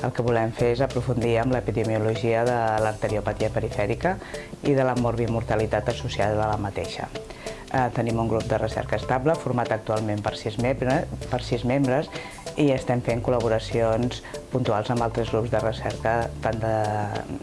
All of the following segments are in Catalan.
El que volem fer és aprofundir amb l'epidemiologia de l'arteriopatia perifèrica i de la morbimortalitat associada a la mateixa. Eh, tenim un grup de recerca estable format actualment per sis, per sis membres i estem fent col·laboracions puntuals amb altres grups de recerca tant de,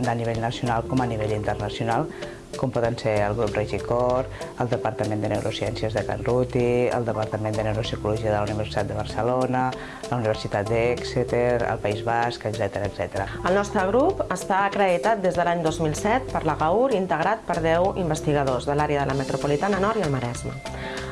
de nivell nacional com a nivell internacional com poden ser el grup Regicor, el Departament de Neurociències de Can Ruti, el Departament de Neuropsicologia de la Universitat de Barcelona, la Universitat d'Exeter, el País Basc, etc etc. El nostre grup està acreditat des de l'any 2007 per la GAUR, integrat per 10 investigadors de l'àrea de la metropolitana nord i el Maresme.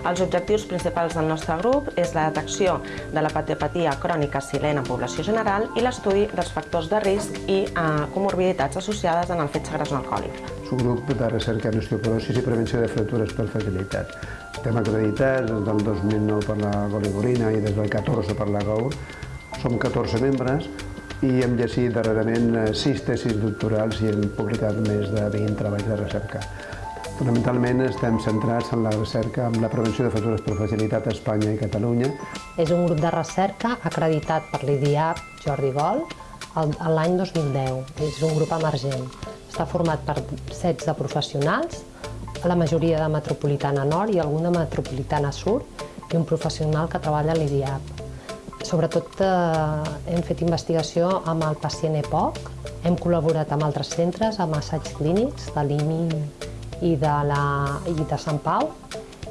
Els objectius principals del nostre grup és la detecció de la patiopatia crònica silent en població general i l'estudi dels factors de risc i eh, comorbiditats associades en el fetge gras no alcohòlic. És un grup de recerca en osteoporosis i prevenció de fractures per fragilitat. Estem acreditats des del 2009 per la Goligorina i des del 14 per la GAUR. Som 14 membres i hem llegit darrerament 6 tesis doctorals i hem publicat més de 20 treballs de recerca. Fonamentalment estem centrats en la recerca amb la prevenció de fractures per fragilitat a Espanya i Catalunya. És un grup de recerca acreditat per l'IDIAP Jordi Gol l'any 2010. És un grup emergent. Està format per 16 professionals, la majoria de Metropolitana Nord i algun de Metropolitana Sud, i un professional que treballa a l'IDIAP. Sobretot eh, hem fet investigació amb el pacient EPOC, hem col·laborat amb altres centres, amb assaigs clínics de l'IMI i de, la, i de Sant Pau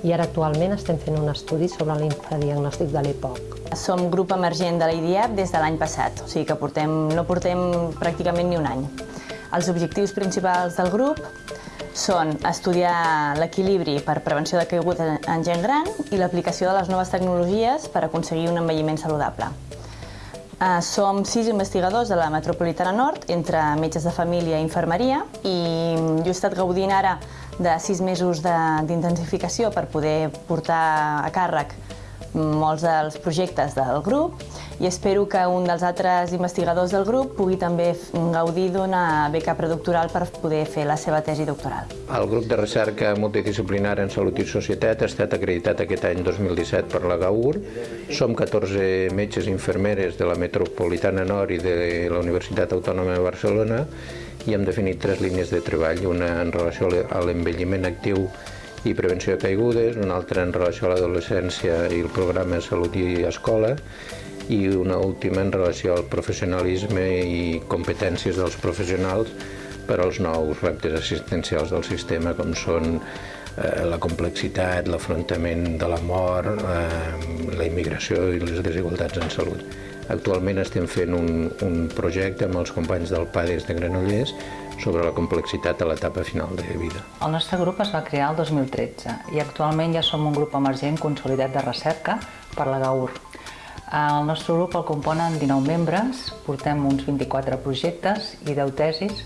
i ara actualment estem fent un estudi sobre l'infradiagnòstic de l'EPOC. Som grup emergent de l'IDIAP des de l'any passat, o sigui que portem, no portem pràcticament ni un any. Els objectius principals del grup són estudiar l'equilibri per prevenció de caiguda en gent gran i l'aplicació de les noves tecnologies per aconseguir un envelliment saludable. Eh, som sis investigadors de la Metropolitana Nord, entre metges de família i infermeria, i jo he estat gaudint ara de sis mesos d'intensificació per poder portar a càrrec molts dels projectes del grup i espero que un dels altres investigadors del grup pugui també gaudir d'una beca predoctoral per poder fer la seva tesi doctoral. El grup de recerca multidisciplinar en Salut i Societat ha estat acreditat aquest any 2017 per la GAUR. Som 14 metges i infermeres de la Metropolitana Nord i de la Universitat Autònoma de Barcelona i hem definit tres línies de treball, una en relació a l'envelliment actiu i prevenció de caigudes, una altra en relació a l'adolescència i el programa Salut i Escola, i una última en relació al professionalisme i competències dels professionals per als nous reptes assistencials del sistema, com són eh, la complexitat, l'afrontament de la mort, eh, la immigració i les desigualtats en salut. Actualment estem fent un, un projecte amb els companys del PADES de Granollers sobre la complexitat a l'etapa final de vida. El nostre grup es va crear el 2013 i actualment ja som un grup emergent consolidat de recerca per la GAUR. El nostre grup el componen 19 membres, portem uns 24 projectes i 10 tesis.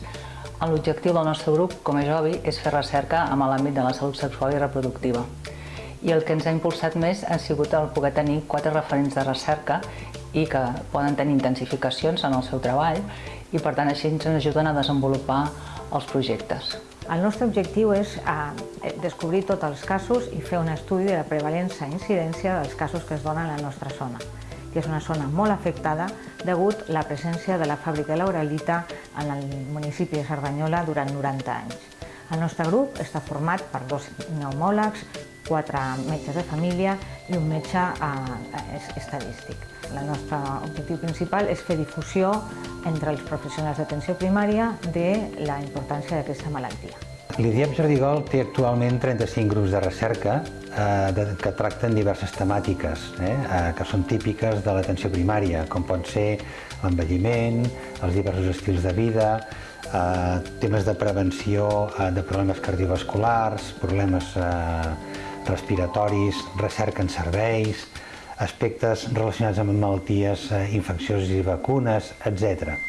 L'objectiu del nostre grup, com és obvi, és fer recerca amb l'àmbit de la salut sexual i reproductiva. I el que ens ha impulsat més ha sigut el poder tenir quatre referents de recerca i que poden tenir intensificacions en el seu treball i per tant així ens ajuden a desenvolupar els projectes. El nostre objectiu és eh, descobrir tots els casos i fer un estudi de la prevalença i incidència dels casos que es donen a la nostra zona, que és una zona molt afectada degut a la presència de la fàbrica de l'Aurelita en el municipi de Cerdanyola durant 90 anys. El nostre grup està format per dos pneumòlegs, quatre metges de família i un metge eh, estadístic. El nostre objectiu principal és fer difusió entre els professionals d'atenció primària de la importància d'aquesta malaltia. L'IDIAP Jordigol té actualment 35 grups de recerca que tracten diverses temàtiques eh, eh, que són típiques de l'atenció primària, com pot ser l'envelliment, els diversos estils de vida, eh, temes de prevenció eh, de problemes cardiovasculars, problemes eh, respiratoris, recerca en serveis, aspectes relacionats amb malalties eh, infeccioses i vacunes, etc.